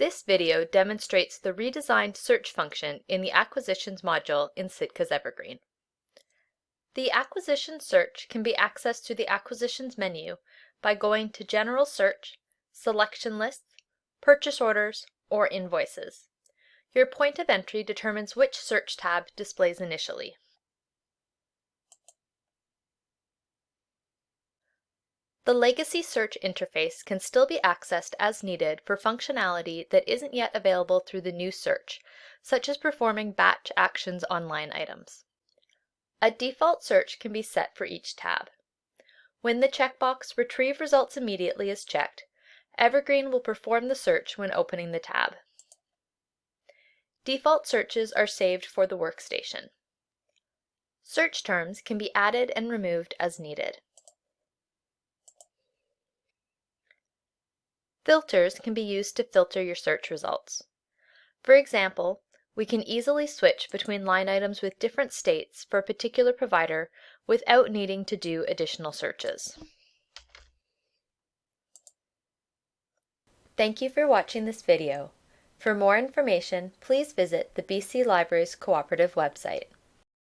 This video demonstrates the redesigned search function in the Acquisitions module in Sitka's Evergreen. The Acquisitions search can be accessed through the Acquisitions menu by going to General Search, Selection Lists, Purchase Orders, or Invoices. Your point of entry determines which search tab displays initially. The Legacy Search interface can still be accessed as needed for functionality that isn't yet available through the new search, such as performing batch actions on line items. A default search can be set for each tab. When the checkbox Retrieve Results Immediately is checked, Evergreen will perform the search when opening the tab. Default searches are saved for the workstation. Search terms can be added and removed as needed. Filters can be used to filter your search results. For example, we can easily switch between line items with different states for a particular provider without needing to do additional searches. Thank you for watching this video. For more information, please visit the BC Libraries Cooperative website.